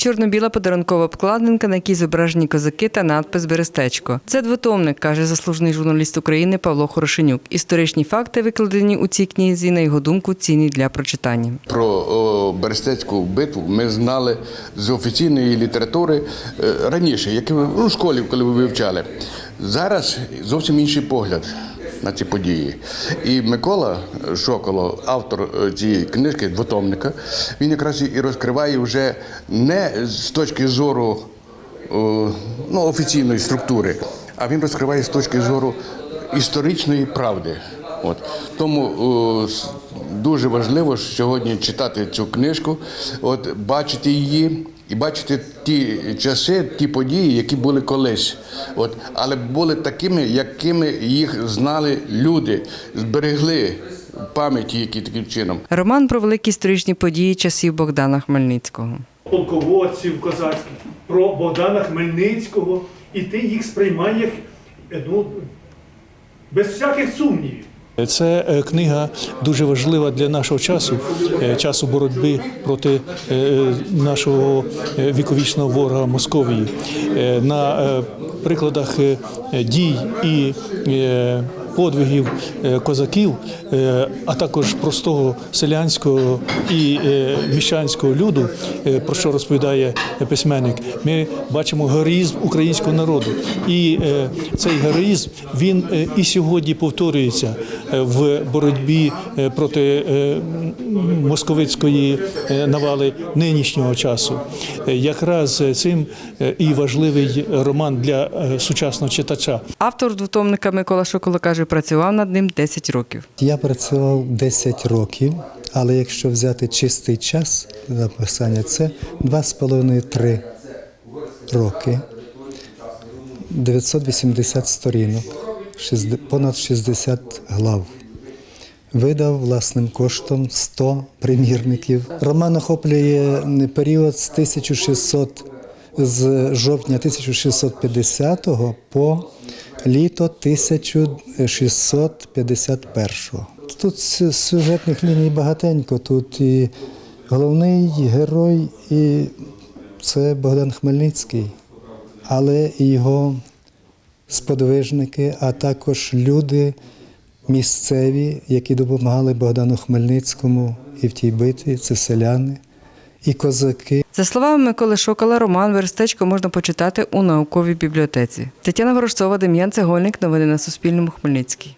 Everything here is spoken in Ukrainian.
Чорно-біла подарункова обкладинка, на якій зображені козаки та надпис Берестечко. Це двотомник, каже заслужений журналіст України Павло Хорошенюк. Історичні факти, викладені у цій книзі, на його думку, цінні для прочитання. Про Берестецьку битву ми знали з офіційної літератури е, раніше, як у школі, коли ви вивчали. Зараз зовсім інший погляд на ці події. І Микола Шоколо, автор е, цієї книжки, двотомника, він якраз і розкриває вже не з точки зору ну, офіційної структури, а він розкриває з точки зору історичної правди. От. Тому о, дуже важливо сьогодні читати цю книжку, от, бачити її і бачити ті часи, ті події, які були колись. От, але були такими, якими їх знали люди, зберегли пам'яті, які таким чином. Роман про великі історичні події часів Богдана Хмельницького. полководців козацьких, про Богдана Хмельницького, і ти їх сприймаєш ну, без всяких сумнівів. Це е, книга дуже важлива для нашого часу, е, часу боротьби проти е, нашого віковічного ворога Московії. На прикладах дій і подвигів е, козаків, е, а також простого селянського і е, міщанського люду, про що розповідає письменник, ми бачимо героїзм українського народу. І цей героїзм він і сьогодні повторюється в боротьбі проти московицької навали нинішнього часу. Якраз цим і важливий роман для сучасного читача. Автор двотомника Микола Шоколо каже, працював над ним 10 років. Я працював 10 років, але якщо взяти чистий час написання, це 2,5-3 роки, 980 сторінок, понад 60 глав. Видав власним коштом 100 примірників. Роман охоплює період з 1600 з жовтня 1650 по літо 1651-го. Тут сю- сюжетних ліній багатенько. Тут і головний герой, і це Богдан Хмельницький, але і його сподвижники, а також люди місцеві, які допомагали Богдану Хмельницькому і в тій битві, це селяни, і козаки. За словами Миколи Шокола, роман Верстечко можна почитати у науковій бібліотеці. Тетяна Ворожцова, Дем'ян Цегольник. Новини на Суспільному. Хмельницький.